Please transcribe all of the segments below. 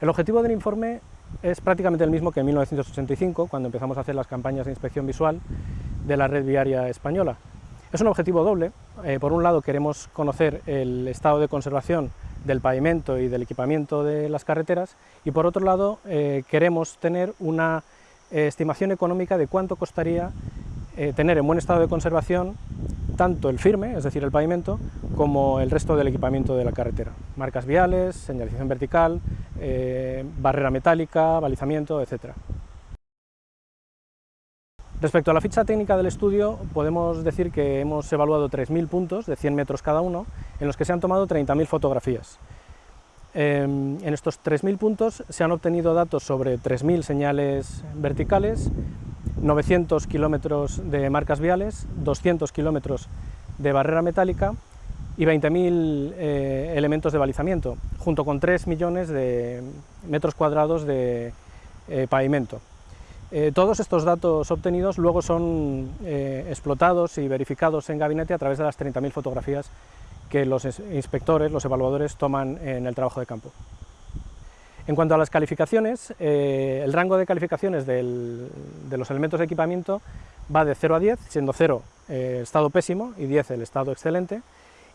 El objetivo del informe es prácticamente el mismo que en 1985, cuando empezamos a hacer las campañas de inspección visual de la red viaria española. Es un objetivo doble, eh, por un lado queremos conocer el estado de conservación del pavimento y del equipamiento de las carreteras y por otro lado eh, queremos tener una eh, estimación económica de cuánto costaría tener en buen estado de conservación tanto el firme, es decir, el pavimento, como el resto del equipamiento de la carretera. Marcas viales, señalización vertical, barrera metálica, balizamiento, etc. Respecto a la ficha técnica del estudio, podemos decir que hemos evaluado 3.000 puntos de 100 metros cada uno, en los que se han tomado 30.000 fotografías. Em, en estos 3.000 puntos se han obtenido datos sobre 3.000 señales verticales, 900 kilómetros de marcas viales, 200 kilómetros de barrera metálica y 20.000 eh, elementos de balizamiento, junto con 3 millones de metros cuadrados de eh, pavimento. Eh, todos estos datos obtenidos luego son eh, explotados y verificados en gabinete a través de las 30.000 fotografías que los inspectores, los evaluadores, toman en el trabajo de campo. En cuanto a las calificaciones, eh, el rango de calificaciones de los elementos de equipamiento va de 0 a 10, siendo 0 el estado pésimo y 10 el estado excelente,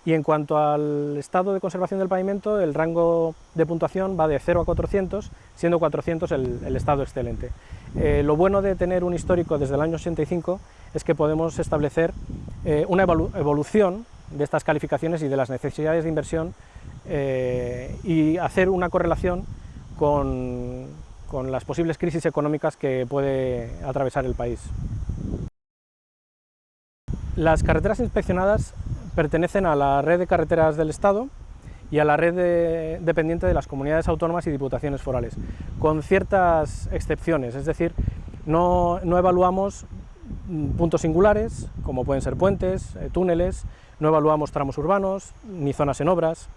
y en cuanto al estado de conservación del pavimento, el rango de puntuación va de 0 a 400, siendo 400 el, estado excelente. Eh, lo bueno de tener un histórico desde el año 85 es que podemos establecer eh, una evolución de estas calificaciones y de las necesidades de inversión eh, y hacer una correlación con, con las posibles crisis económicas que puede atravesar el país. Las carreteras inspeccionadas pertenecen a la red de carreteras del Estado y a la red dependiente de las comunidades autónomas y diputaciones forales, con ciertas excepciones, es decir, no, evaluamos puntos singulares, como pueden ser puentes, eh, túneles, no evaluamos tramos urbanos, ni zonas en obras,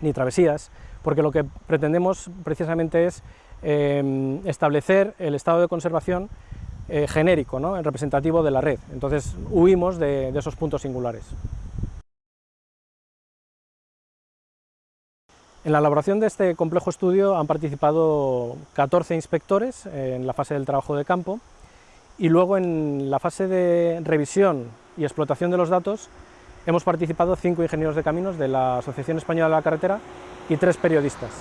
ni travesías, porque lo que pretendemos precisamente es em, establecer el estado de conservación eh, genérico, ¿no? representativo de la red, entonces huimos de esos puntos singulares. En la elaboración de este complejo estudio han participado 14 inspectores en la fase del trabajo de campo y luego en la fase de revisión y explotación de los datos hemos participado cinco ingenieros de caminos de la Asociación Española de la Carretera y tres periodistas.